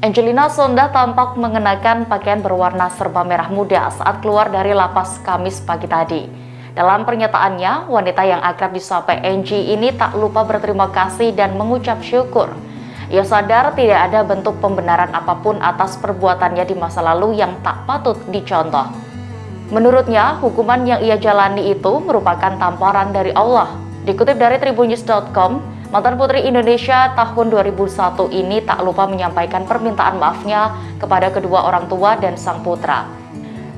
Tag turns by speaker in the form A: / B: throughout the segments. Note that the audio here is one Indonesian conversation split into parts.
A: Angelina Sonda tampak mengenakan pakaian berwarna serba merah muda saat keluar dari lapas Kamis pagi tadi. Dalam pernyataannya, wanita yang akrab disapa Angie ini tak lupa berterima kasih dan mengucap syukur. Ia sadar tidak ada bentuk pembenaran apa pun atas perbuatannya di masa lalu yang tak patut dicontoh. Menurutnya, hukuman yang ia jalani itu merupakan tamparan dari Allah. Dikutip dari tribunnews.com, Mantan Putri Indonesia tahun 2001 ini tak lupa menyampaikan permintaan maafnya kepada kedua orang tua dan sang putra.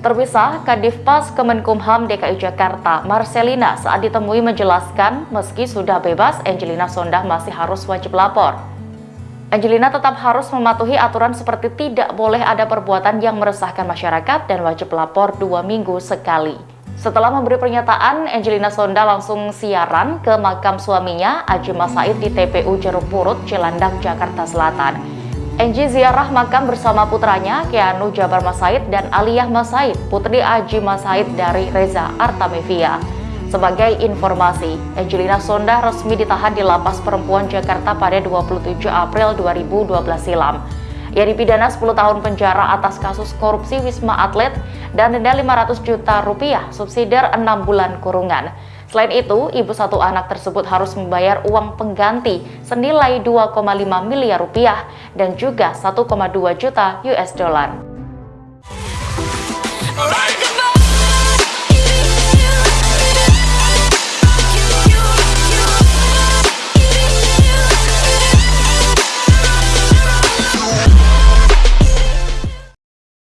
A: Terpisah, Kadif Pas Kemenkumham DKI Jakarta, Marcelina saat ditemui menjelaskan meski sudah bebas, Angelina Sondah masih harus wajib lapor. Angelina tetap harus mematuhi aturan seperti tidak boleh ada perbuatan yang meresahkan masyarakat dan wajib lapor dua minggu sekali. Setelah memberi pernyataan, Angelina Sonda langsung siaran ke makam suaminya, Aji Masaid di TPU Jeruk Purut, Cilandak, Jakarta Selatan. Angie ziarah makam bersama putranya, Keanu Jabar Masaid dan Aliyah Masaid, putri Aji Masaid dari Reza Artamevia. Sebagai informasi, Angelina Sonda resmi ditahan di Lapas Perempuan Jakarta pada 27 April 2012 silam. Ia dipidana 10 tahun penjara atas kasus korupsi Wisma Atlet dan denda 500 juta rupiah, subsidiar 6 bulan kurungan. Selain itu, ibu satu anak tersebut harus membayar uang pengganti senilai 2,5 miliar rupiah dan juga 1,2 juta US dollar.